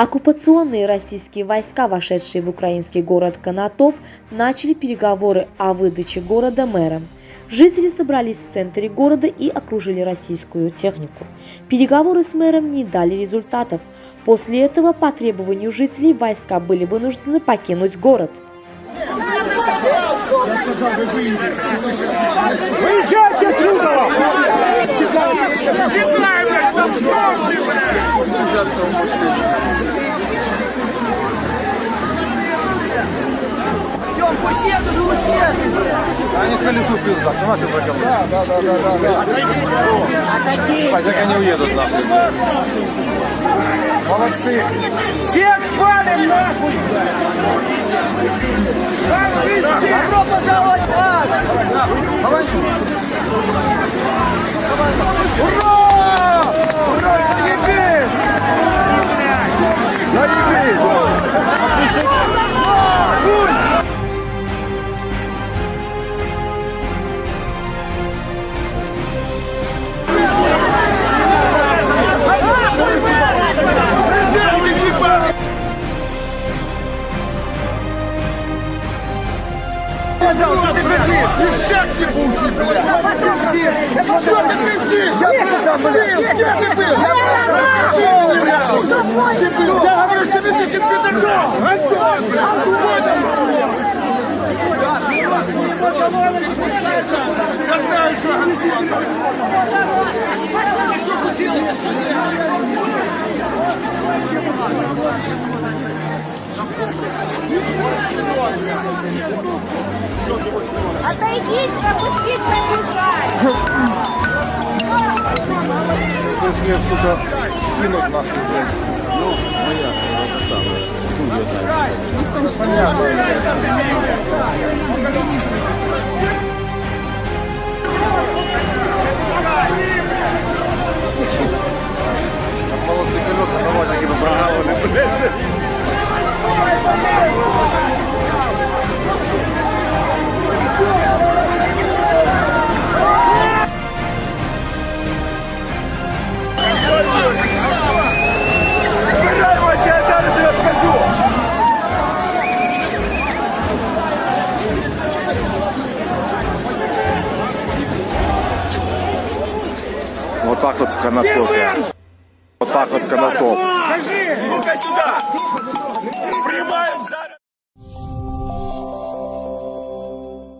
Оккупационные российские войска, вошедшие в украинский город Конотоп, начали переговоры о выдаче города мэром. Жители собрались в центре города и окружили российскую технику. Переговоры с мэром не дали результатов. После этого по требованию жителей войска были вынуждены покинуть город. Выезжайте отсюда! Колесу пьют, так, нахуй пойдем. Да, да, да, да, да. да. Пойдем, они уедут нахуй. Молодцы. Всех спалим нахуй! Добро пожаловать в ад! Я был. Ты был. Я говорю, что ты несет пидором. Антон, блядь. Какой там? Какая еще Отойдите, пропустить пробежать. Если, сука, кинуть нас, блядь. Ну, моя, это самое. Хуй Понятно. Вот так вот в Конотопе. Вот так вот в Конотоп. Скажи! Ну-ка сюда!